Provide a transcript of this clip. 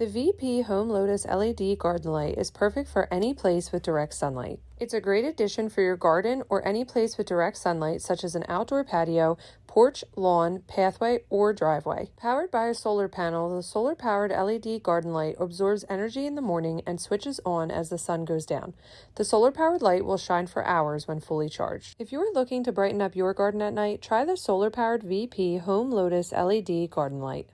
The VP Home Lotus LED garden light is perfect for any place with direct sunlight. It's a great addition for your garden or any place with direct sunlight, such as an outdoor patio, porch, lawn, pathway, or driveway. Powered by a solar panel, the solar powered LED garden light absorbs energy in the morning and switches on as the sun goes down. The solar powered light will shine for hours when fully charged. If you are looking to brighten up your garden at night, try the solar powered VP Home Lotus LED garden light.